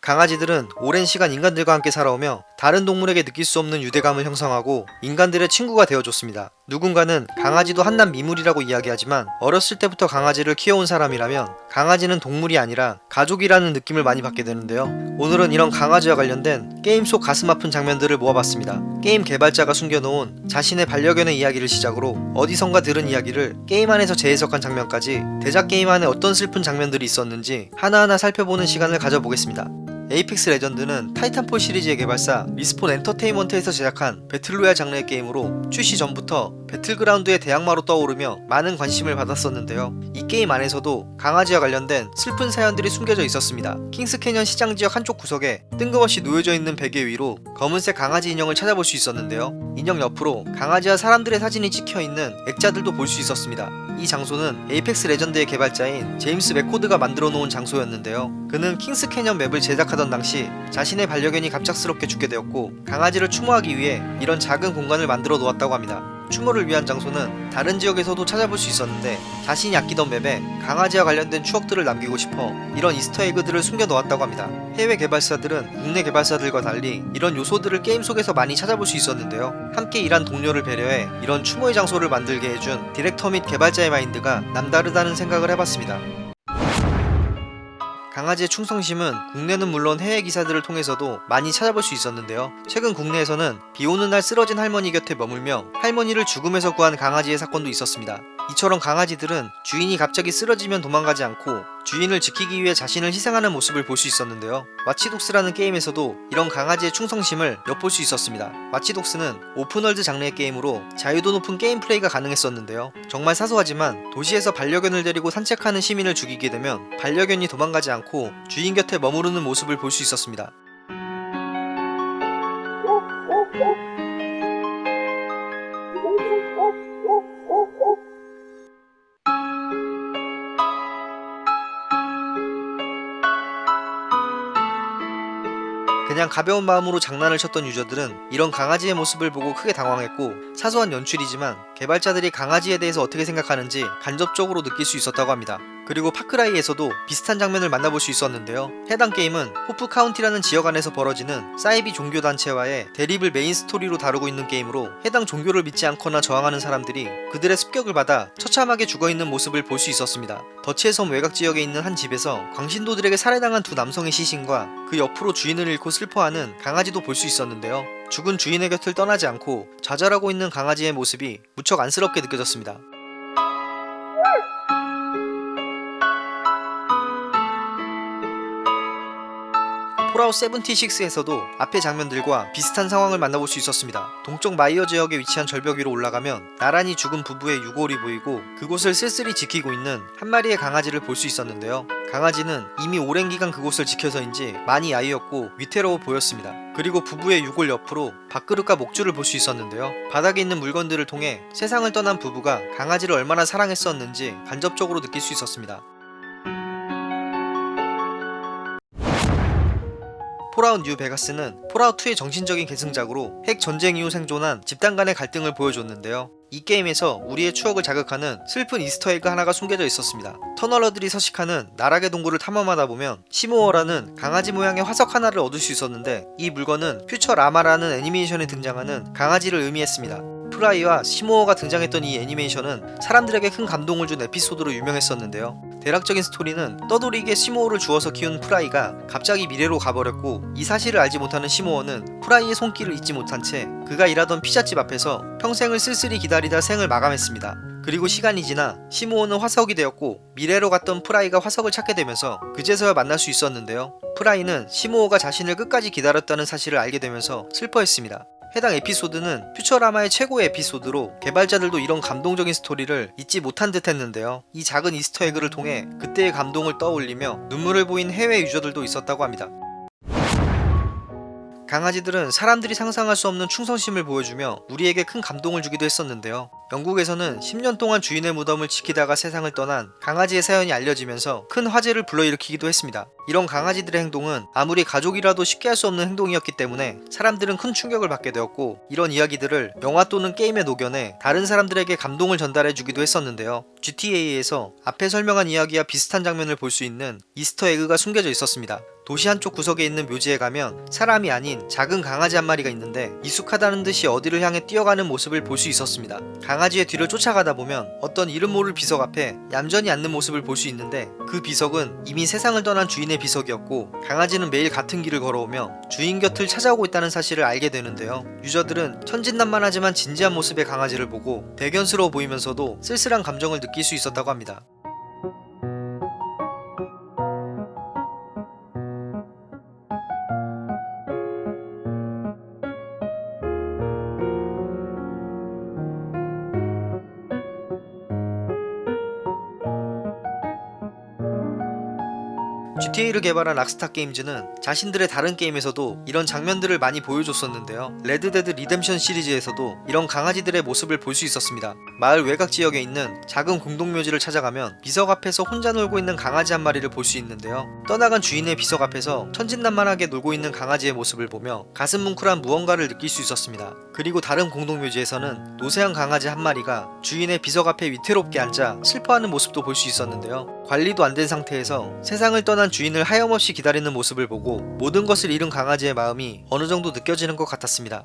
강아지들은 오랜 시간 인간들과 함께 살아오며 다른 동물에게 느낄 수 없는 유대감을 형성하고 인간들의 친구가 되어줬습니다. 누군가는 강아지도 한낱 미물이라고 이야기하지만 어렸을 때부터 강아지를 키워온 사람이라면 강아지는 동물이 아니라 가족이라는 느낌을 많이 받게 되는데요. 오늘은 이런 강아지와 관련된 게임 속 가슴 아픈 장면들을 모아봤습니다. 게임 개발자가 숨겨놓은 자신의 반려견의 이야기를 시작으로 어디선가 들은 이야기를 게임 안에서 재해석한 장면까지 대작 게임 안에 어떤 슬픈 장면들이 있었는지 하나하나 살펴보는 시간을 가져보겠습니다. 에이펙스 레전드는 타이탄폴 시리즈의 개발사 리스폰 엔터테인먼트에서 제작한 battle royale 장르의 게임으로 출시 전부터 배틀그라운드의 대항마로 떠오르며 많은 관심을 받았었는데요. 이 게임 안에서도 강아지와 관련된 슬픈 사연들이 숨겨져 있었습니다. 킹스 캐년 시장 지역 한쪽 구석에 뜬금없이 놓여져 있는 베개 위로 검은색 강아지 인형을 찾아볼 수 있었는데요. 인형 옆으로 강아지와 사람들의 사진이 찍혀 있는 액자들도 볼 수 있었습니다. 이 장소는 에이펙스 레전드의 개발자인 제임스 맥코드가 만들어 놓은 장소였는데요. 그는 킹스 캐년 맵을 제작하던 당시 자신의 반려견이 갑작스럽게 죽게 되었고 강아지를 추모하기 위해 이런 작은 공간을 만들어 놓았다고 합니다. 추모를 위한 장소는 다른 지역에서도 찾아볼 수 있었는데 자신이 아끼던 맵에 강아지와 관련된 추억들을 남기고 싶어 이런 Easter egg들을 숨겨 놓았다고 합니다. 해외 개발사들은 국내 개발사들과 달리 이런 요소들을 게임 속에서 많이 찾아볼 수 있었는데요. 함께 일한 동료를 배려해 이런 추모의 장소를 만들게 해준 디렉터 및 개발자의 마인드가 남다르다는 생각을 해봤습니다. 강아지의 충성심은 국내는 물론 해외 기사들을 통해서도 많이 찾아볼 수 있었는데요. 최근 국내에서는 비 오는 날 쓰러진 할머니 곁에 머물며 할머니를 죽음에서 구한 강아지의 사건도 있었습니다. 이처럼 강아지들은 주인이 갑자기 쓰러지면 도망가지 않고 주인을 지키기 위해 자신을 희생하는 모습을 볼 수 있었는데요. 와치독스라는 게임에서도 이런 강아지의 충성심을 엿볼 수 있었습니다. 와치독스는 open world 장르의 게임으로 자유도 높은 게임 플레이가 가능했었는데요. 정말 사소하지만 도시에서 반려견을 데리고 산책하는 시민을 죽이게 되면 반려견이 도망가지 않고 주인 곁에 머무르는 모습을 볼 수 있었습니다. 그냥 가벼운 마음으로 장난을 쳤던 유저들은 이런 강아지의 모습을 보고 크게 당황했고 사소한 연출이지만 개발자들이 강아지에 대해서 어떻게 생각하는지 간접적으로 느낄 수 있었다고 합니다. 그리고 파크라이에서도 비슷한 장면을 만나볼 수 있었는데요. 해당 게임은 호프 카운티라는 지역 안에서 벌어지는 사이비 종교 단체와의 대립을 메인 스토리로 다루고 있는 게임으로 해당 종교를 믿지 않거나 저항하는 사람들이 그들의 습격을 받아 처참하게 죽어있는 모습을 볼 수 있었습니다. 더치의 섬 외곽 지역에 있는 한 집에서 광신도들에게 살해당한 두 남성의 시신과 그 옆으로 주인을 잃고 슬퍼하는 강아지도 볼 수 있었는데요. 죽은 주인의 곁을 떠나지 않고 좌절하고 있는 강아지의 모습이 무척 안쓰럽게 느껴졌습니다. 폴아웃 76에서도 앞의 장면들과 비슷한 상황을 만나볼 수 있었습니다. 동쪽 마이어 지역에 위치한 절벽 위로 올라가면 나란히 죽은 부부의 유골이 보이고 그곳을 쓸쓸히 지키고 있는 한 마리의 강아지를 볼 수 있었는데요. 강아지는 이미 오랜 기간 그곳을 지켜서인지 많이 야위었고 위태로워 보였습니다. 그리고 부부의 유골 옆으로 밥그릇과 목줄을 볼 수 있었는데요. 바닥에 있는 물건들을 통해 세상을 떠난 부부가 강아지를 얼마나 사랑했었는지 간접적으로 느낄 수 있었습니다. 폴아웃 뉴 베가스는 폴아웃2의 정신적인 계승작으로 핵 전쟁 이후 생존한 집단 간의 갈등을 보여줬는데요. 이 게임에서 우리의 추억을 자극하는 슬픈 Easter egg 하나가 숨겨져 있었습니다. 터널러들이 서식하는 나락의 동굴을 탐험하다 보면 시모어라는 강아지 모양의 화석 하나를 얻을 수 있었는데 이 물건은 퓨처라마라는 애니메이션에 등장하는 강아지를 의미했습니다. 프라이와 시모어가 등장했던 이 애니메이션은 사람들에게 큰 감동을 준 에피소드로 유명했었는데요. 대략적인 스토리는 떠돌이 개 시모어를 주워서 키운 프라이가 갑자기 미래로 가버렸고 이 사실을 알지 못하는 시모어는 프라이의 손길을 잊지 못한 채 그가 일하던 피자집 앞에서 평생을 쓸쓸히 기다리다 생을 마감했습니다. 그리고 시간이 지나 시모어는 화석이 되었고 미래로 갔던 프라이가 화석을 찾게 되면서 그제서야 만날 수 있었는데요. 프라이는 시모어가 자신을 끝까지 기다렸다는 사실을 알게 되면서 슬퍼했습니다. 해당 에피소드는 퓨처라마의 최고의 에피소드로 개발자들도 이런 감동적인 스토리를 잊지 못한 듯 했는데요. 이 작은 Easter egg를 통해 그때의 감동을 떠올리며 눈물을 보인 해외 유저들도 있었다고 합니다. 강아지들은 사람들이 상상할 수 없는 충성심을 보여주며 우리에게 큰 감동을 주기도 했었는데요. 영국에서는 10년 동안 주인의 무덤을 지키다가 세상을 떠난 강아지의 사연이 알려지면서 큰 화제를 불러일으키기도 했습니다. 이런 강아지들의 행동은 아무리 가족이라도 쉽게 할 수 없는 행동이었기 때문에 사람들은 큰 충격을 받게 되었고 이런 이야기들을 영화 또는 게임에 녹여내 다른 사람들에게 감동을 전달해 주기도 했었는데요. GTA에서 앞에 설명한 이야기와 비슷한 장면을 볼 수 있는 Easter egg가 숨겨져 있었습니다. 도시 한쪽 구석에 있는 묘지에 가면 사람이 아닌 작은 강아지 한 마리가 있는데 익숙하다는 듯이 어디를 향해 뛰어가는 모습을 볼 수 있었습니다. 강아지의 뒤를 쫓아가다 보면 어떤 이름 모를 비석 앞에 얌전히 앉는 모습을 볼 수 있는데 그 비석은 이미 세상을 떠난 주인의 비석이었고 강아지는 매일 같은 길을 걸어오며 주인 곁을 찾아오고 있다는 사실을 알게 되는데요. 유저들은 천진난만하지만 진지한 모습의 강아지를 보고 대견스러워 보이면서도 쓸쓸한 감정을 느낄 수 있었다고 합니다. GTA를 개발한 락스타 게임즈는 자신들의 다른 게임에서도 이런 장면들을 많이 보여줬었는데요. 레드데드 리뎀션 시리즈에서도 이런 강아지들의 모습을 볼 수 있었습니다. 마을 외곽 지역에 있는 작은 공동묘지를 찾아가면 비석 앞에서 혼자 놀고 있는 강아지 한 마리를 볼 수 있는데요. 떠나간 주인의 비석 앞에서 천진난만하게 놀고 있는 강아지의 모습을 보며 가슴 뭉클한 무언가를 느낄 수 있었습니다. 그리고 다른 공동묘지에서는 노쇠한 강아지 한 마리가 주인의 비석 앞에 위태롭게 앉아 슬퍼하는 모습도 볼 수 있었는데요. 관리도 안 된 상태에서 세상을 떠난 주인을 하염없이 기다리는 모습을 보고 모든 것을 잃은 강아지의 마음이 어느 정도 느껴지는 것 같았습니다.